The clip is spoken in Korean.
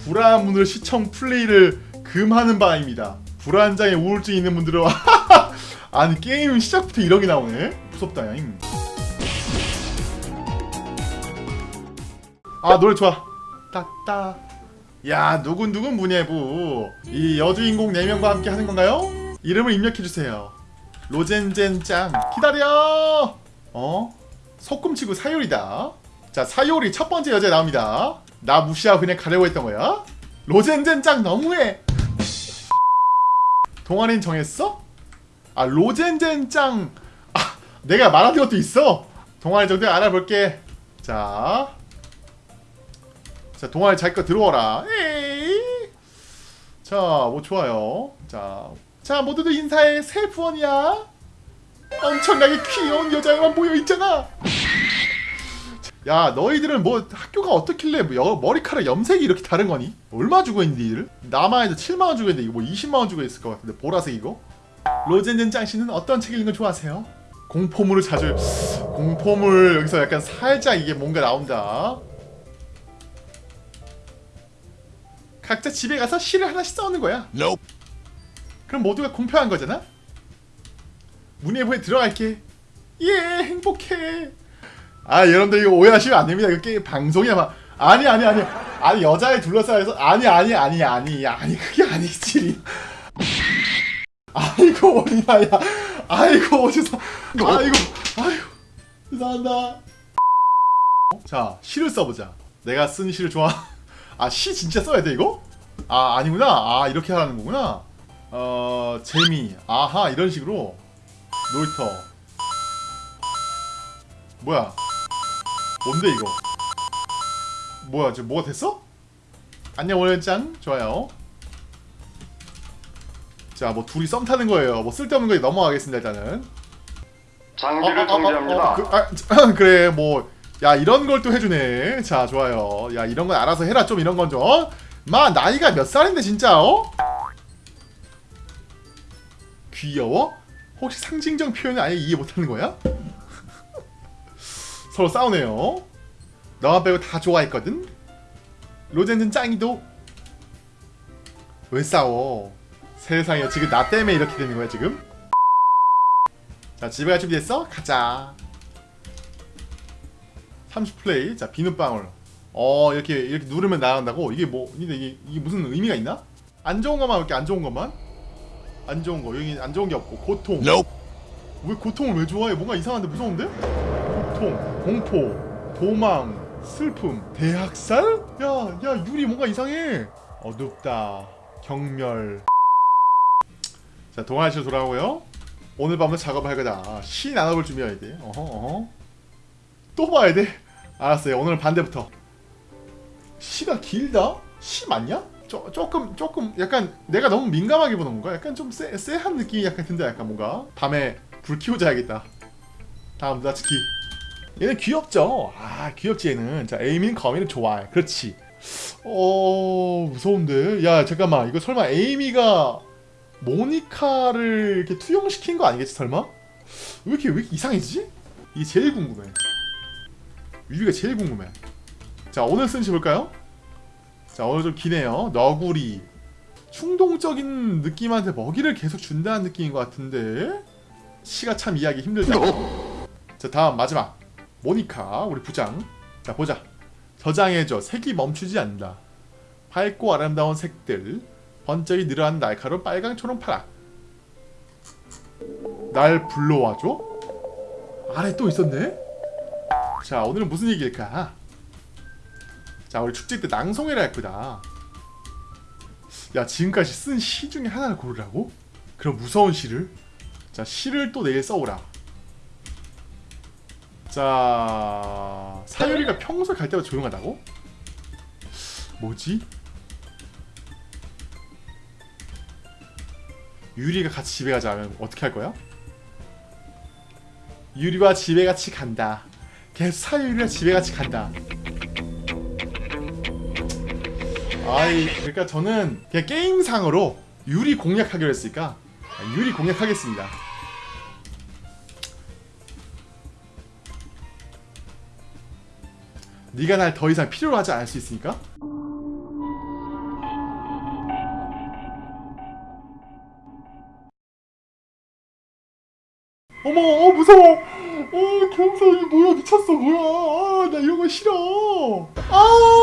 불안문을 시청 플레이를 금하는 바입니다. 불안장애 우울증 있는 분들은 아니 게임 시작부터 이런 게 나오네. 무섭다 양. 아 노래 좋아. 따따. 야 누군 누군 문예부 이 여주인공 4명과 함께 하는 건가요? 이름을 입력해 주세요. 로젠젠짱 기다려. 어? 소꿈치고 사요리다. 자 사요리 첫 번째 여자 나옵니다. 나 무시하고 그냥 가려고 했던 거야? 로젠젠 짱 너무해. 동아리는 정했어? 아 로젠젠 짱 아 내가 말하는 것도 있어. 동아리 정도 알아볼게. 자. 자 동아리 자기 거 들어와라. 자, 뭐 좋아요. 자, 자 모두들 인사해. 새 부원이야. 엄청나게 귀여운 여자애만 모여 있잖아. 야, 너희들은 뭐 학교가 어떻길래 뭐 여- 머리카락 염색이 이렇게 다른 거니? 얼마 주고 있는데 이들? 나만 해도 7만 원 주고 있는데 이거 뭐 20만 원 주고 있을 것 같은데 보라색 이거? 로젠젠 짱 씨는 어떤 책 읽는 거 좋아하세요? 공포물을 자주 공포물 여기서 약간 살짝 이게 뭔가 나온다. 각자 집에 가서 시를 하나씩 써오는 거야. Nope. 그럼 모두가 공평한 거잖아? 문예부에 들어갈게. 예, 행복해. 아, 여러분들 이거 오해하시면 안 됩니다. 이거 게임 방송이야. 막. 아니, 아니, 아니. 아니, 여자에 둘러싸여서 아니, 아니, 아니, 아니. 아니, 그게 아니지. 아이고, 어린아야. 아이고, 죄송. 아이고, 아이고. 죄송한다. 자, 시를 써보자. 내가 쓴 시를 좋아. 아, 시 진짜 써야 돼, 이거? 아, 아니구나. 아, 이렇게 하라는 거구나. 어, 재미. 아하, 이런 식으로. 놀이터. 뭐야? 뭔데, 이거? 뭐야, 지금 뭐가 됐어? 안녕, 오늘짱. 좋아요. 자, 뭐, 둘이 썸 타는 거예요. 뭐, 쓸데없는 거에 넘어가겠습니다, 일단은. 장비를 정지합니다. 어, 그, 아, 그래 뭐 야 이런 걸 또 해주네 자 좋아요 야 이런 건 알아서 해라 좀 이런 건좀 어? 마 나이가 몇 살인데 진짜 어? 귀여워? 혹시 상징적 표현을 아예 이해 못하는 거야? 서로 싸우네요 너만 빼고 다 좋아했거든? 로젠은 짱이도 왜 싸워 세상에 지금 나 때문에 이렇게 되는 거야 지금? 자 집에 갈 준비됐어? 가자 30플레이 자 비눗방울 어 이렇게 이렇게 누르면 나간다고 이게 뭐 근데 이게, 이게 무슨 의미가 있나? 안 좋은 것만 이렇게 안 좋은 것만 안 좋은 거 여기 안 좋은 게 없고 고통 Nope. 왜 고통을 왜 좋아해 뭔가 이상한데 무서운데? 고통 공포 도망 슬픔. 대학살? 야 야 유리 뭔가 이상해. 어둡다. 경멸. 자 동아시로 돌아오고요. 오늘 밤은 작업할 거다. 시 나눠볼 준비해야 돼. 어허 어허. 또 봐야 돼. 알았어요. 오늘은 반대부터. 시가 길다? 시 맞냐? 조, 조금 조금 약간 내가 너무 민감하게 보는 건가? 약간 좀 쎄, 쎄한 느낌이 약간 든다. 약간 뭔가 밤에 불 켜고 자야겠다. 다음 나츠키 얘는 귀엽죠? 아 귀엽지 얘는. 자 에이미는 거미를 좋아해. 그렇지. 어 무서운데. 야 잠깐만. 이거 설마 에이미가 모니카를 이렇게 투영시킨 거 아니겠지 설마? 왜 이렇게 왜 이렇게 이상해지지? 이게 제일 궁금해. 위비가 제일 궁금해. 자 오늘 쓴시 볼까요? 자 오늘 좀 기네요. 너구리. 충동적인 느낌한테 먹이를 계속 준다는 느낌인 것 같은데? 시가 참 이해하기 힘들다. 자 다음 마지막 모니카 우리 부장 자 보자 저장해줘 색이 멈추지 않는다 밝고 아름다운 색들 번쩍이 늘어난 날카로운 빨강 초록 파락 날 불러와줘? 아래 또 있었네? 자 오늘은 무슨 얘기일까? 자 우리 축제 때 낭송해라 했구나 야 지금까지 쓴 시 중에 하나를 고르라고? 그럼 무서운 시를? 자 시를 또 내일 써오라 자 사유리가 평소에 갈 때마다 조용하다고? 뭐지? 유리가 같이 집에 가자 하면 어떻게 할 거야? 유리와 집에 같이 간다 계속 사유리와 집에 같이 간다 아이 그러니까 저는 그냥 게임상으로 유리 공략하기로 했으니까 유리 공략하겠습니다 네가 날 더 이상 필요로 하지 않을 수 있으니까? 어머 어 무서워. 어 경사 이게 뭐야? 미쳤어. 뭐야? 아, 나 이런 거 싫어. 아!